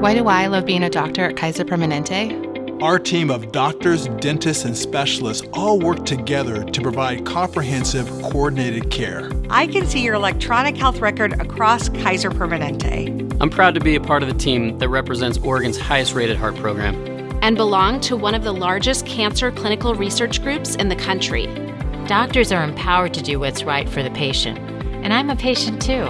Why do I love being a doctor at Kaiser Permanente? Our team of doctors, dentists, and specialists all work together to provide comprehensive, coordinated care. I can see your electronic health record across Kaiser Permanente. I'm proud to be a part of the team that represents Oregon's highest rated heart program. And belong to one of the largest cancer clinical research groups in the country. Doctors are empowered to do what's right for the patient. And I'm a patient too.